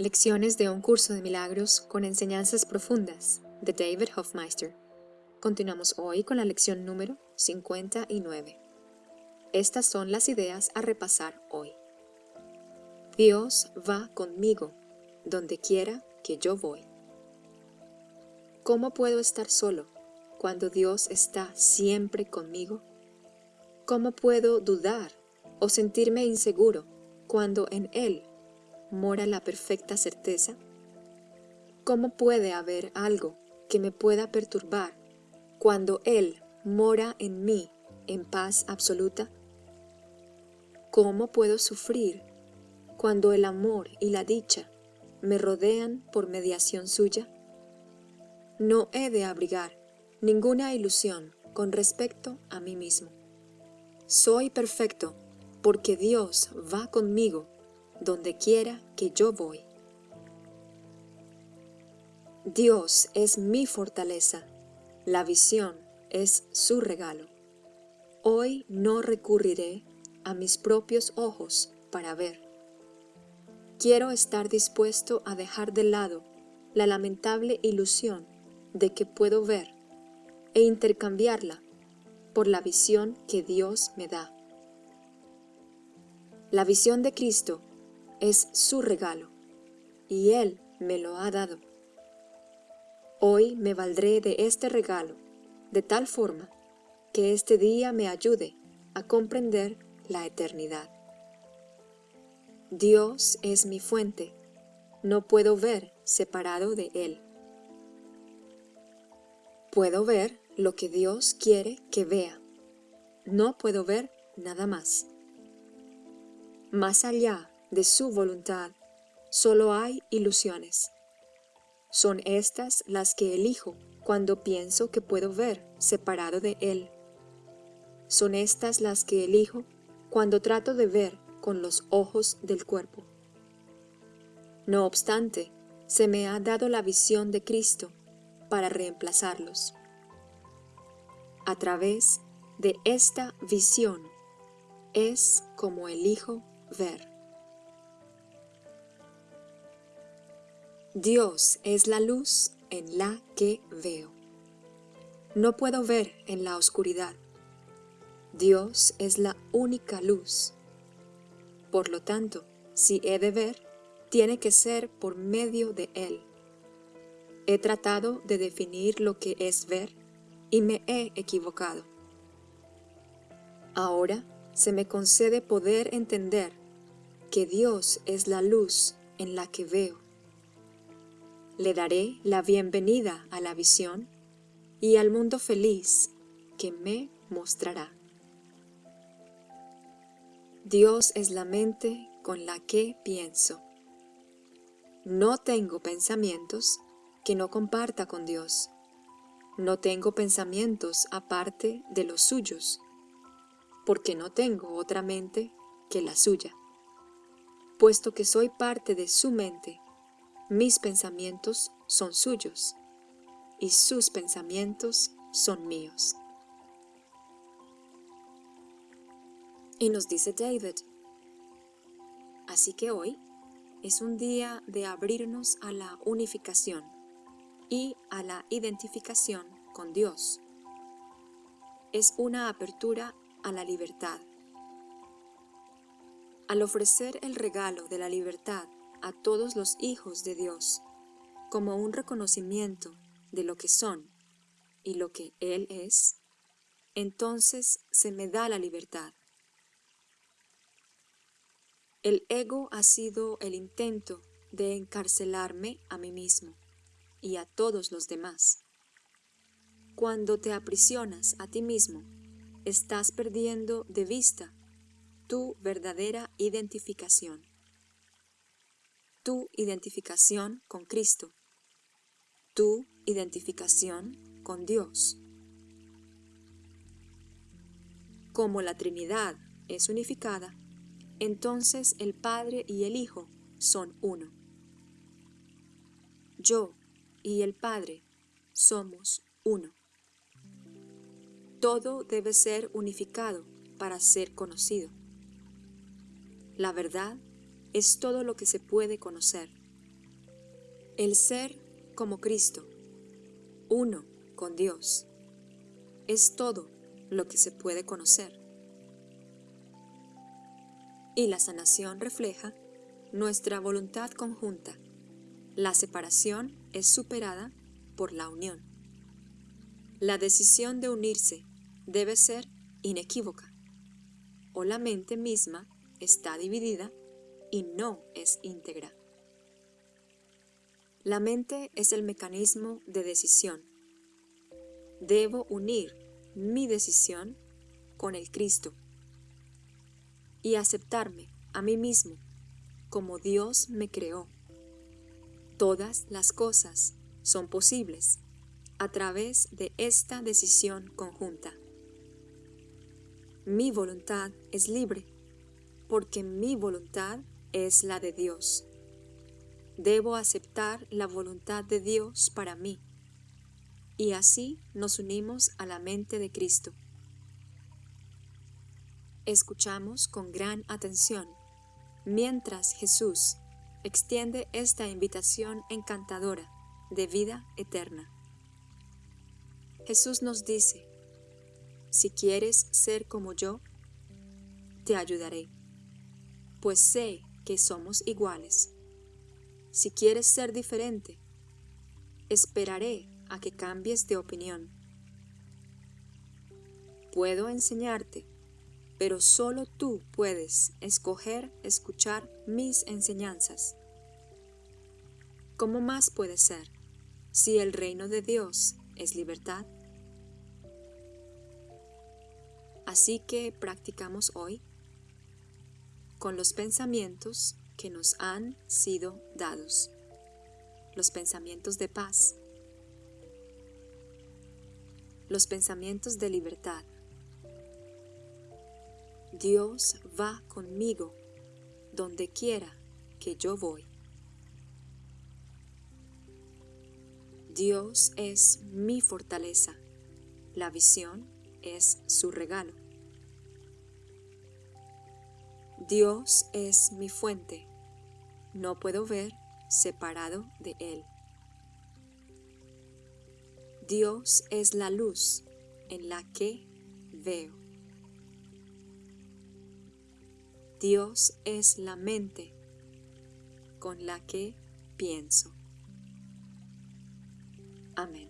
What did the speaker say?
Lecciones de un curso de milagros con enseñanzas profundas de David Hofmeister. Continuamos hoy con la lección número 59. Estas son las ideas a repasar hoy. Dios va conmigo donde quiera que yo voy. ¿Cómo puedo estar solo cuando Dios está siempre conmigo? ¿Cómo puedo dudar o sentirme inseguro cuando en Él mora la perfecta certeza? ¿Cómo puede haber algo que me pueda perturbar cuando Él mora en mí en paz absoluta? ¿Cómo puedo sufrir cuando el amor y la dicha me rodean por mediación suya? No he de abrigar ninguna ilusión con respecto a mí mismo. Soy perfecto porque Dios va conmigo donde quiera que yo voy. Dios es mi fortaleza, la visión es su regalo. Hoy no recurriré a mis propios ojos para ver. Quiero estar dispuesto a dejar de lado la lamentable ilusión de que puedo ver e intercambiarla por la visión que Dios me da. La visión de Cristo es su regalo, y Él me lo ha dado. Hoy me valdré de este regalo, de tal forma que este día me ayude a comprender la eternidad. Dios es mi fuente, no puedo ver separado de Él. Puedo ver lo que Dios quiere que vea, no puedo ver nada más. Más allá de su voluntad, solo hay ilusiones. Son estas las que elijo cuando pienso que puedo ver separado de Él. Son estas las que elijo cuando trato de ver con los ojos del cuerpo. No obstante, se me ha dado la visión de Cristo para reemplazarlos. A través de esta visión es como elijo ver. Dios es la luz en la que veo. No puedo ver en la oscuridad. Dios es la única luz. Por lo tanto, si he de ver, tiene que ser por medio de Él. He tratado de definir lo que es ver y me he equivocado. Ahora se me concede poder entender que Dios es la luz en la que veo le daré la bienvenida a la visión y al mundo feliz que me mostrará. Dios es la mente con la que pienso. No tengo pensamientos que no comparta con Dios. No tengo pensamientos aparte de los suyos, porque no tengo otra mente que la suya. Puesto que soy parte de su mente, mis pensamientos son suyos y sus pensamientos son míos. Y nos dice David, así que hoy es un día de abrirnos a la unificación y a la identificación con Dios. Es una apertura a la libertad. Al ofrecer el regalo de la libertad a todos los hijos de Dios como un reconocimiento de lo que son y lo que Él es, entonces se me da la libertad. El ego ha sido el intento de encarcelarme a mí mismo y a todos los demás. Cuando te aprisionas a ti mismo, estás perdiendo de vista tu verdadera identificación tu identificación con Cristo, tu identificación con Dios. Como la Trinidad es unificada, entonces el Padre y el Hijo son uno. Yo y el Padre somos uno. Todo debe ser unificado para ser conocido. La verdad es todo lo que se puede conocer, El ser como Cristo, uno con Dios, es todo lo que se puede conocer. Y la sanación refleja nuestra voluntad conjunta. La separación es superada por la unión. La decisión de unirse debe ser inequívoca, o la mente misma está dividida y no es íntegra. La mente es el mecanismo de decisión. Debo unir mi decisión con el Cristo y aceptarme a mí mismo como Dios me creó. Todas las cosas son posibles a través de esta decisión conjunta. Mi voluntad es libre porque mi voluntad es la de Dios. Debo aceptar la voluntad de Dios para mí. Y así nos unimos a la mente de Cristo. Escuchamos con gran atención mientras Jesús extiende esta invitación encantadora de vida eterna. Jesús nos dice, si quieres ser como yo, te ayudaré, pues sé que somos iguales si quieres ser diferente, esperaré a que cambies de opinión. Puedo enseñarte, pero solo tú puedes escoger escuchar mis enseñanzas. ¿Cómo más puede ser si el reino de Dios es libertad? Así que practicamos hoy con los pensamientos que nos han sido dados, los pensamientos de paz, los pensamientos de libertad. Dios va conmigo donde quiera que yo voy. Dios es mi fortaleza, la visión es su regalo. Dios es mi fuente. No puedo ver separado de Él. Dios es la luz en la que veo. Dios es la mente con la que pienso. Amén.